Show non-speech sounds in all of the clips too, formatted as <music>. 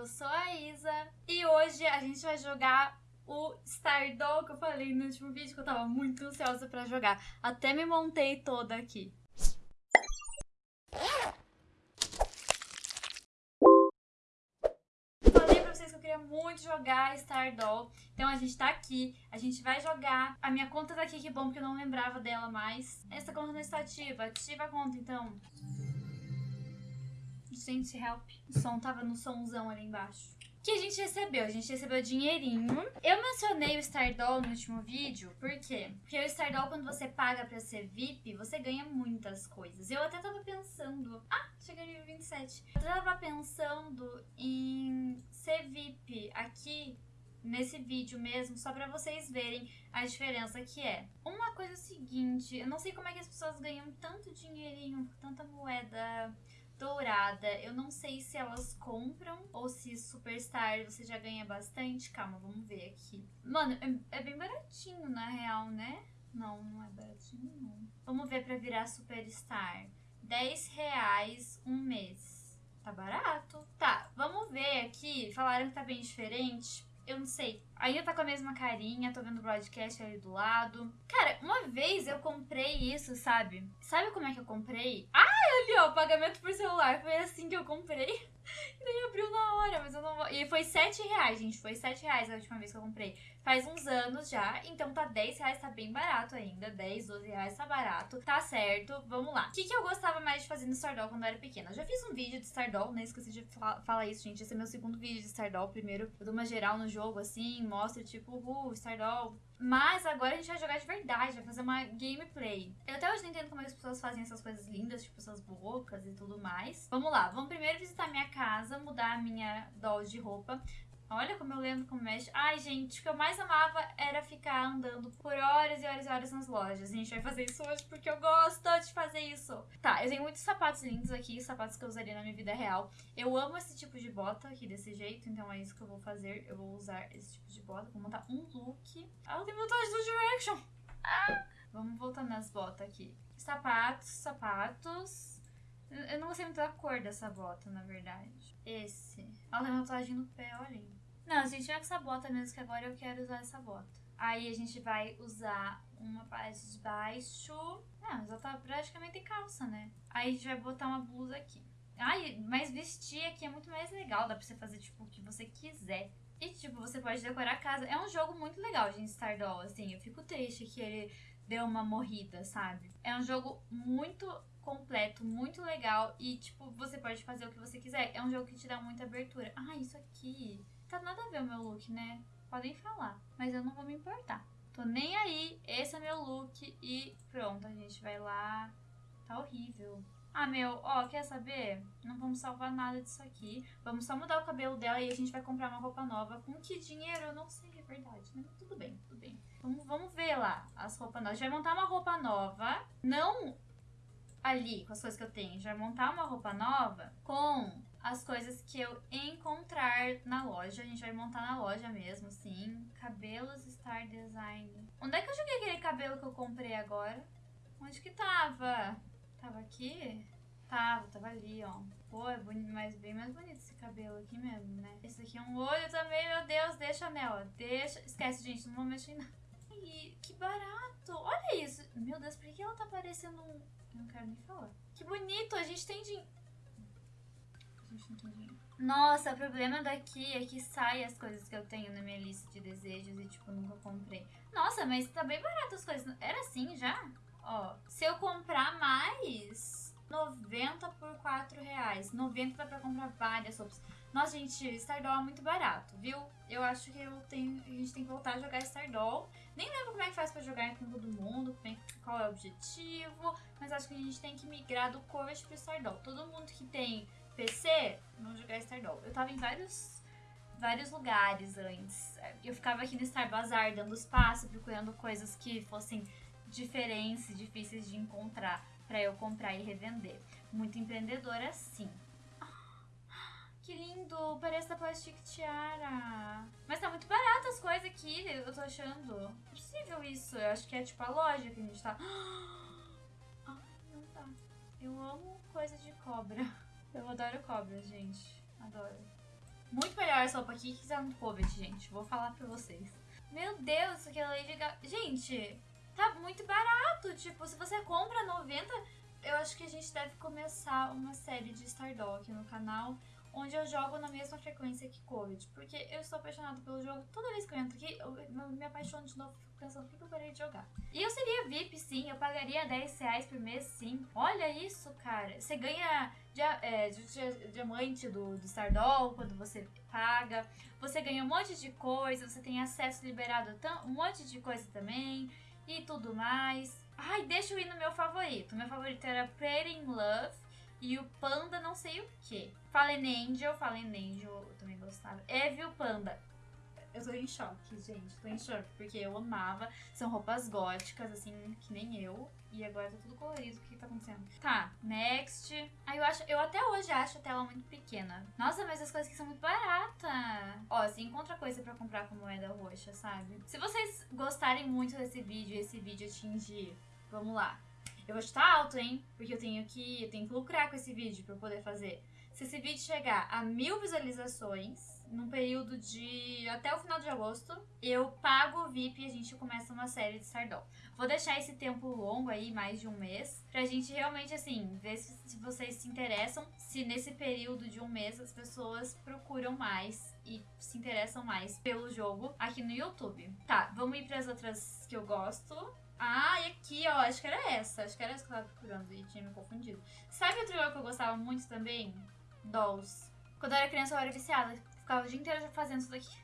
eu sou a Isa e hoje a gente vai jogar o Stardoll que eu falei no último vídeo que eu tava muito ansiosa pra jogar. Até me montei toda aqui. Falei pra vocês que eu queria muito jogar Stardoll, então a gente tá aqui, a gente vai jogar. A minha conta tá aqui, que bom, porque eu não lembrava dela mais. Essa conta não está ativa, ativa a conta então. Gente, help. O som tava no somzão ali embaixo. O que a gente recebeu? A gente recebeu dinheirinho. Eu mencionei o Stardoll no último vídeo, por quê? Porque o Stardoll, quando você paga pra ser VIP, você ganha muitas coisas. Eu até tava pensando... Ah, cheguei no nível 27. Eu tava pensando em ser VIP aqui nesse vídeo mesmo, só pra vocês verem a diferença que é. Uma coisa é o seguinte, eu não sei como é que as pessoas ganham tanto dinheirinho, tanta moeda dourada. Eu não sei se elas compram ou se Superstar você já ganha bastante. Calma, vamos ver aqui. Mano, é, é bem baratinho na real, né? Não, não é baratinho não. Vamos ver pra virar Superstar. 10 reais um mês. Tá barato. Tá, vamos ver aqui. Falaram que tá bem diferente eu não sei. Ainda tá com a mesma carinha, tô vendo o broadcast ali do lado. Cara, uma vez eu comprei isso, sabe? Sabe como é que eu comprei? Ah, ali ó, pagamento por celular. Foi assim que eu comprei. <laughs> E daí abriu na hora, mas eu não vou... E foi 7 reais, gente. Foi 7 reais a última vez que eu comprei. Faz uns anos já, então tá 10 reais, tá bem barato ainda. 10, 12 reais tá barato. Tá certo, vamos lá. O que, que eu gostava mais de fazer no Stardoll quando eu era pequena? Eu já fiz um vídeo de Stardoll, né? Esqueci de falar isso, gente. Esse é meu segundo vídeo de Stardoll. Primeiro, eu dou uma geral no jogo, assim, mostro, tipo, uh, Stardoll mas agora a gente vai jogar de verdade, vai fazer uma gameplay. Eu até hoje não entendo como é as pessoas fazem essas coisas lindas, tipo essas bocas e tudo mais. Vamos lá, vamos primeiro visitar minha casa, mudar a minha doll de roupa. Olha como eu lembro como mexe. Ai, gente, o que eu mais amava era ficar andando por horas e horas e horas nas lojas. A gente vai fazer isso hoje porque eu gosto de fazer isso. Tá, eu tenho muitos sapatos lindos aqui, sapatos que eu usaria na minha vida real. Eu amo esse tipo de bota aqui desse jeito, então é isso que eu vou fazer. Eu vou usar esse tipo de bota, vou montar um look. Ah, eu tenho vontade do Direction! Ah! Vamos voltar nas botas aqui. Sapatos, sapatos. Eu não gostei muito da cor dessa bota, na verdade. Esse. Ela tem uma tatuagem no pé, olhem. Não, a gente vai com essa bota mesmo, que agora eu quero usar essa bota. Aí a gente vai usar uma parte de baixo. Ah, já tá praticamente calça, né? Aí a gente vai botar uma blusa aqui. Ai, mas vestir aqui é muito mais legal. Dá pra você fazer, tipo, o que você quiser. E, tipo, você pode decorar a casa. É um jogo muito legal, gente, Stardoll. Assim, eu fico triste que ele deu uma morrida, sabe? É um jogo muito completo, muito legal. E, tipo, você pode fazer o que você quiser. É um jogo que te dá muita abertura. Ah, isso aqui tá nada a ver o meu look, né? Podem falar, mas eu não vou me importar. Tô nem aí, esse é meu look e pronto, a gente vai lá. Tá horrível. Ah, meu, ó, quer saber? Não vamos salvar nada disso aqui. Vamos só mudar o cabelo dela e a gente vai comprar uma roupa nova. Com que dinheiro? Eu não sei, é verdade, né? Tudo bem, tudo bem. Vamos, vamos ver lá as roupas novas. A gente vai montar uma roupa nova. Não ali, com as coisas que eu tenho. A gente vai montar uma roupa nova com as coisas que eu encontrar na loja. A gente vai montar na loja mesmo, sim. Cabelos Star Design. Onde é que eu joguei aquele cabelo que eu comprei agora? Onde que tava? Tava aqui? Tava, tava ali, ó. Pô, é mas bem mais bonito esse cabelo aqui mesmo, né? Esse aqui é um olho também, meu Deus. Deixa Nela, deixa. Esquece, gente, não vou mexer em nada. Ai, que barato. Olha isso. Meu Deus, por que ela tá parecendo um... Eu não quero nem falar. Que bonito, a gente tem dinheiro. Nossa, o problema daqui é que sai as coisas que eu tenho na minha lista de desejos e, tipo, nunca comprei. Nossa, mas tá bem barato as coisas. Era assim já? Ó, se eu comprar mais, 90 por 4 reais. 90 dá pra comprar várias roupas. Nossa, gente, Stardoll é muito barato, viu? Eu acho que eu tenho, a gente tem que voltar a jogar Stardoll. Nem lembro como é que faz pra jogar com todo mundo, é, qual é o objetivo. Mas acho que a gente tem que migrar do Corvette pro Stardoll. Todo mundo que tem PC, vamos jogar Stardoll. Eu tava em vários, vários lugares antes. Eu ficava aqui no Star Bazaar dando espaço, procurando coisas que fossem diferentes, difíceis de encontrar para eu comprar e revender. Muito empreendedora, sim. Que lindo! Parece da Plastic Tiara. Mas tá muito barato as coisas aqui, eu tô achando. Não é possível isso. Eu acho que é tipo a loja que a gente tá... <gasps> Ai, não tá. Eu amo coisa de cobra. Eu adoro cobras, gente. Adoro. Muito melhor essa roupa aqui que tá no Covid, gente. Vou falar pra vocês. Meu Deus, é Lady Gaga. Gente, tá muito barato. Tipo, se você compra 90, eu acho que a gente deve começar uma série de Stardoll aqui no canal onde eu jogo na mesma frequência que Covid. Porque eu estou apaixonado pelo jogo. Toda vez que eu entro aqui, eu, me apaixono de novo. Fico pensando, por que eu parei de jogar? E eu seria VIP, sim. Eu pagaria 10 reais por mês, sim. Olha isso, cara. Você ganha dia, é, diamante do, do Stardoll quando você paga. Você ganha um monte de coisa. Você tem acesso liberado a um monte de coisa também. E tudo mais. Ai, deixa eu ir no meu favorito. Meu favorito era Pretty in Love. E o Panda não sei o que. Fallen Angel, Fallen Angel eu também gostava. Evil Panda. Eu tô em choque, gente. Tô em choque, porque eu amava. São roupas góticas, assim, que nem eu. E agora tá tudo colorido. O que tá acontecendo? Tá, next. Aí eu acho. Eu até hoje acho a tela muito pequena. Nossa, mas as coisas aqui são muito baratas. Ó, você encontra coisa pra comprar com moeda roxa, sabe? Se vocês gostarem muito desse vídeo e esse vídeo atingir. Vamos lá. Eu vou chutar alto, hein? Porque eu tenho que, eu tenho que lucrar com esse vídeo eu poder fazer. Se esse vídeo chegar a mil visualizações, num período de até o final de agosto, eu pago o VIP e a gente começa uma série de Sardol. Vou deixar esse tempo longo aí, mais de um mês, pra gente realmente, assim, ver se, se vocês se interessam, se nesse período de um mês as pessoas procuram mais e se interessam mais pelo jogo aqui no YouTube. Tá, vamos ir pras outras que eu gosto. Ah, e aqui, ó, acho que era essa. Acho que era essa que eu tava procurando e tinha me confundido. Sabe outro jogo que eu gostava muito também? Dolls. Quando eu era criança eu era viciada. Ficava o dia inteiro fazendo isso daqui.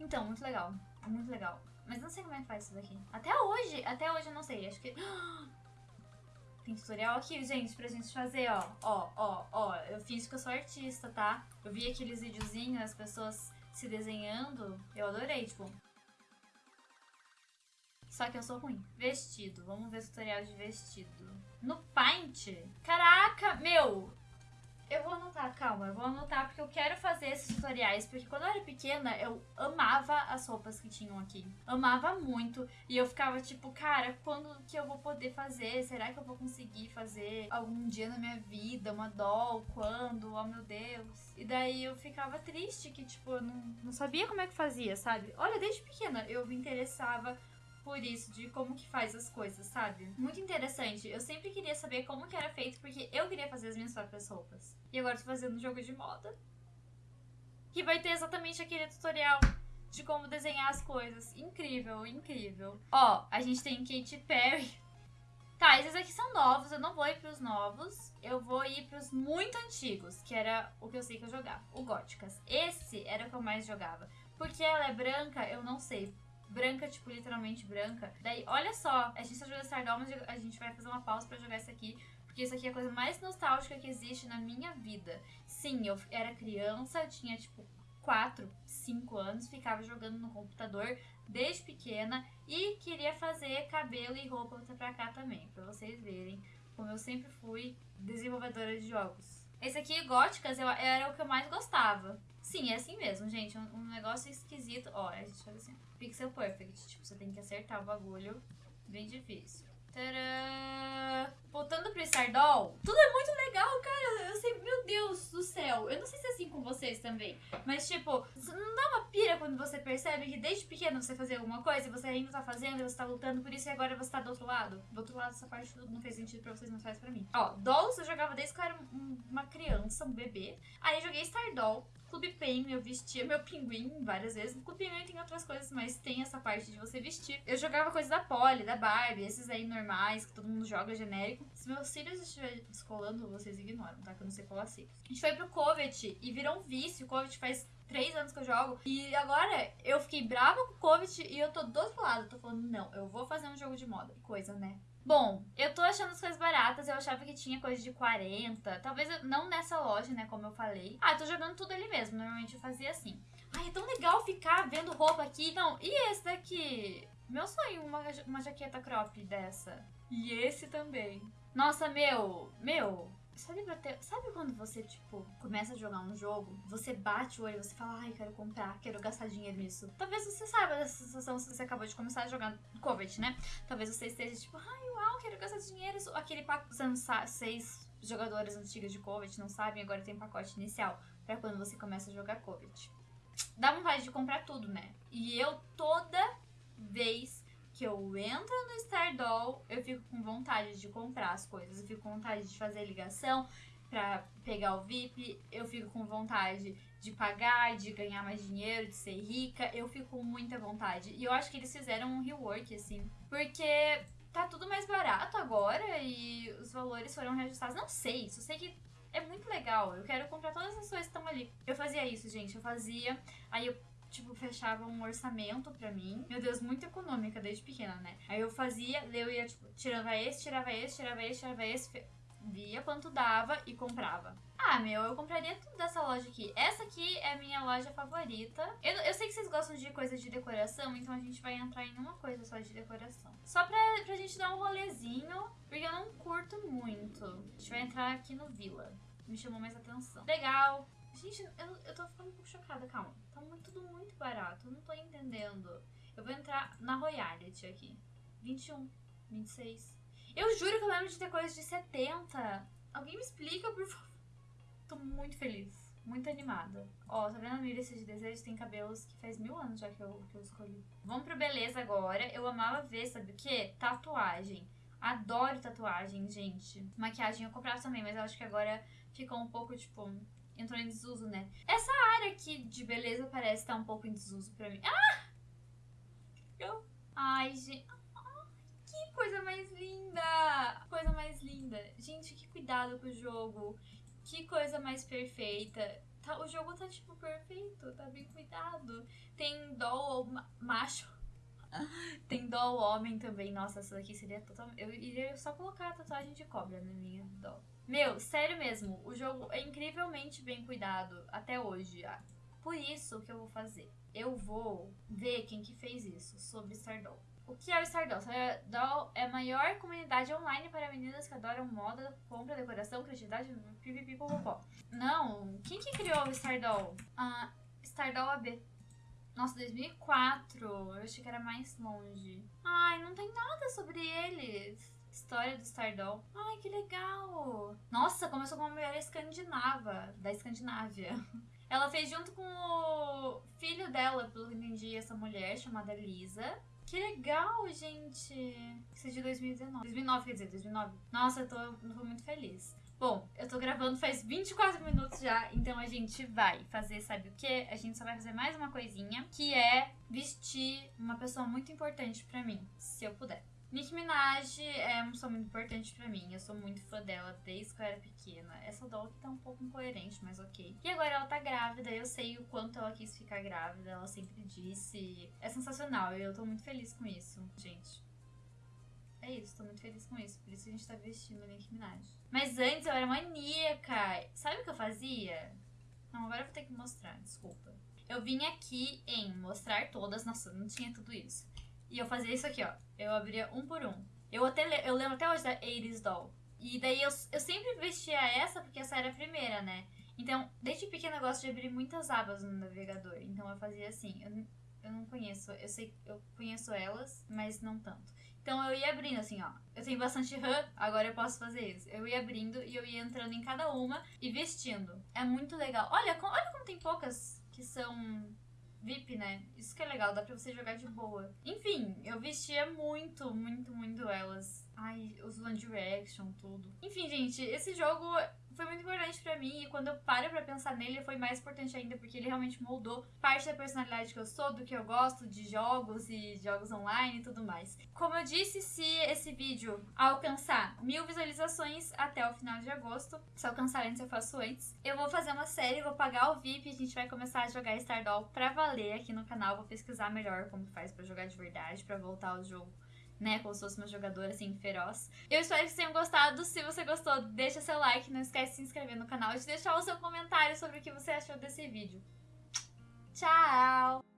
Então, muito legal. Muito legal. Mas não sei como é que faz isso daqui. Até hoje, até hoje eu não sei. Acho que... <gasps> Tem tutorial aqui, gente, pra gente fazer, ó. Ó, ó, ó. Eu fiz que eu sou artista, tá? Eu vi aqueles videozinhos, as pessoas se desenhando. Eu adorei, tipo... Só que eu sou ruim. Vestido. Vamos ver tutorial de vestido. No Paint? Caraca, meu! Eu vou anotar, calma, eu vou anotar porque eu quero fazer esses tutoriais. Porque quando eu era pequena, eu amava as roupas que tinham aqui. Amava muito. E eu ficava tipo, cara, quando que eu vou poder fazer? Será que eu vou conseguir fazer algum dia na minha vida? Uma doll? Quando? Oh meu Deus. E daí eu ficava triste que, tipo, eu não, não sabia como é que fazia, sabe? Olha, desde pequena eu me interessava por isso, de como que faz as coisas, sabe? Muito interessante. Eu sempre queria saber como que era feito, porque eu queria fazer as minhas próprias roupas. E agora tô fazendo um jogo de moda. Que vai ter exatamente aquele tutorial de como desenhar as coisas. Incrível, incrível. Ó, a gente tem Katy Perry. Tá, esses aqui são novos, eu não vou ir pros novos. Eu vou ir pros muito antigos, que era o que eu sei que eu jogava. O Góticas. Esse era o que eu mais jogava. Porque ela é branca, eu não sei branca, tipo, literalmente branca. Daí, olha só, a gente tá jogando Stardoll, mas a gente vai fazer uma pausa pra jogar isso aqui. Porque isso aqui é a coisa mais nostálgica que existe na minha vida. Sim, eu era criança, tinha, tipo, 4, 5 anos, ficava jogando no computador desde pequena e queria fazer cabelo e roupa pra cá também, pra vocês verem como eu sempre fui desenvolvedora de jogos. Esse aqui, Góticas, eu, era o que eu mais gostava. Sim, é assim mesmo, gente. Um, um negócio esquisito. Ó, a gente faz assim. Pixel Perfect. Tipo, você tem que acertar o bagulho. Bem difícil. Tcharam! Voltando pro Stardoll, tudo é muito legal, cara. Eu sei, meu Deus do céu. Eu não sei se é com vocês também. Mas, tipo, não dá uma pira quando você percebe que desde pequeno você fazia alguma coisa e você ainda tá fazendo você tá lutando por isso e agora você tá do outro lado. Do outro lado, essa parte não fez sentido pra vocês, mas faz pra mim. Ó, Dolls eu jogava desde que eu era uma criança, um bebê. Aí eu joguei Stardoll. Clube Penguin eu vestia meu pinguim várias vezes. No Clube Penguin tem outras coisas, mas tem essa parte de você vestir. Eu jogava coisas da Polly, da Barbie, esses aí normais, que todo mundo joga genérico. Se meus cílios estiverem descolando, vocês ignoram, tá? Que eu não sei colar cílios. A gente foi pro Covet e virou um vício. O Covet faz três anos que eu jogo. E agora eu fiquei brava com o Covet e eu tô do outro lado. Tô falando, não, eu vou fazer um jogo de moda. Coisa, né? Bom, eu tô achando as coisas baratas, eu achava que tinha coisa de 40, talvez não nessa loja, né, como eu falei. Ah, eu tô jogando tudo ali mesmo, normalmente eu fazia assim. Ai, é tão legal ficar vendo roupa aqui. Não, e esse daqui? Meu sonho, uma, uma jaqueta crop dessa. E esse também. Nossa, meu, meu, Sabe, sabe quando você, tipo, começa a jogar um jogo, você bate o olho e você fala, ai, quero comprar, quero gastar dinheiro nisso. Talvez você saiba dessa sensação se você acabou de começar a jogar Covet, né? Talvez você esteja tipo, ai, uau, quero gastar dinheiro. Aquele sabe, vocês jogadoras antigas de Covet não sabem, agora tem pacote inicial para quando você começa a jogar Covet. Dá vontade de comprar tudo, né? E eu toda vez que eu entro no Stardoll, eu fico com vontade de comprar as coisas. Eu fico com vontade de fazer ligação pra pegar o VIP. Eu fico com vontade de pagar, de ganhar mais dinheiro, de ser rica. Eu fico com muita vontade. E eu acho que eles fizeram um rework, assim. Porque tá tudo mais barato agora e os valores foram reajustados. Não sei, só sei que é muito legal. Eu quero comprar todas as coisas que estão ali. Eu fazia isso, gente. Eu fazia. Aí eu tipo, fechava um orçamento pra mim. Meu Deus, muito econômica desde pequena, né? Aí eu fazia, eu ia, tipo, tirava esse, tirava esse, tirava esse, tirava esse, via quanto dava e comprava. Ah, meu, eu compraria tudo dessa loja aqui. Essa aqui é a minha loja favorita. Eu, eu sei que vocês gostam de coisas de decoração, então a gente vai entrar em uma coisa só de decoração. Só pra, pra gente dar um rolezinho, porque eu não curto muito. A gente vai entrar aqui no Vila. Me chamou mais atenção. Legal. Gente, eu, eu tô ficando um pouco chocada, calma. Tudo muito barato, eu não tô entendendo. Eu vou entrar na Royalty aqui. 21, 26. Eu juro que eu lembro de ter coisa de 70. Alguém me explica, por favor. Tô muito feliz. Muito animada. Ó, tá vendo a lista de desejos? Tem cabelos que faz mil anos já que eu, que eu escolhi. Vamos pro beleza agora. Eu amava ver, sabe o quê? Tatuagem. Adoro tatuagem, gente. Maquiagem eu comprava também, mas eu acho que agora ficou um pouco, tipo, entrou em desuso, né? Essa área aqui de beleza parece estar tá um pouco em desuso pra mim. Ah! Eu... Ai, gente... Que coisa mais linda! Coisa mais linda. Gente, que cuidado com o jogo. Que coisa mais perfeita. Tá, o jogo tá, tipo, perfeito. Tá bem cuidado. Tem doll macho. <laughs> Tem doll homem também. Nossa, essa daqui seria totalmente... Eu iria só colocar a tatuagem de cobra na minha doll. Meu, sério mesmo, o jogo é incrivelmente bem cuidado até hoje. Por isso que eu vou fazer. Eu vou ver quem que fez isso sobre Stardoll. O que é o Stardoll? Stardoll é a maior comunidade online para meninas que adoram moda, compra, decoração, criatividade, pipipipopopó. Não, quem que criou o Stardoll? Ah, Stardoll AB. Nossa, 2004. Eu achei que era mais longe. Ai, não tem nada sobre eles. História do Stardoll. Ai, que legal! Nossa, começou com uma mulher escandinava, da Escandinávia. <laughs> Ela fez junto com o filho dela, pelo que entendi, essa mulher chamada Lisa. Que legal, gente! Isso é de 2019. 2009, quer dizer, 2009. Nossa, eu tô, tô muito feliz. Bom, eu tô gravando faz 24 minutos já, então a gente vai fazer, sabe o que? A gente só vai fazer mais uma coisinha, que é vestir uma pessoa muito importante para mim, se eu puder. Nicki Minaj é uma pessoa muito importante pra mim. Eu sou muito fã dela desde que eu era pequena. Essa doll tá um pouco incoerente, mas ok. E agora ela tá grávida, eu sei o quanto ela quis ficar grávida, ela sempre disse. É sensacional eu tô muito feliz com isso, gente. É isso, tô muito feliz com isso. Por isso a gente tá vestindo a Nicki Minaj. Mas antes eu era maníaca. Sabe o que eu fazia? Não, agora eu vou ter que mostrar, desculpa. Eu vim aqui em mostrar todas. Nossa, não tinha tudo isso. E eu fazia isso aqui, ó. Eu abria um por um. Eu, até, eu lembro até hoje da Iris Doll. E daí eu, eu sempre vestia essa porque essa era a primeira, né? Então, desde pequena eu gosto de abrir muitas abas no navegador. Então eu fazia assim. Eu, eu não conheço. Eu sei eu conheço elas, mas não tanto. Então eu ia abrindo assim, ó. Eu tenho bastante RAM, agora eu posso fazer isso. Eu ia abrindo e eu ia entrando em cada uma e vestindo. É muito legal. Olha, olha como tem poucas que são VIP, né? Isso que é legal, dá pra você jogar de boa. Enfim, eu vestia muito, muito, muito elas. Ai, os One Direction, tudo. Enfim, gente, esse jogo foi muito importante para mim e quando eu paro para pensar nele foi mais importante ainda porque ele realmente moldou parte da personalidade que eu sou, do que eu gosto de jogos e jogos online e tudo mais. Como eu disse, se esse vídeo alcançar mil visualizações até o final de agosto, se alcançar antes eu faço antes, eu vou fazer uma série, vou pagar o VIP a gente vai começar a jogar Stardoll pra valer aqui no canal, vou pesquisar melhor como faz para jogar de verdade, para voltar ao jogo né? Como se fosse uma jogadora assim, feroz. Eu espero que vocês tenham gostado. Se você gostou, deixa seu like, não esquece de se inscrever no canal e de deixar o seu comentário sobre o que você achou desse vídeo. Tchau!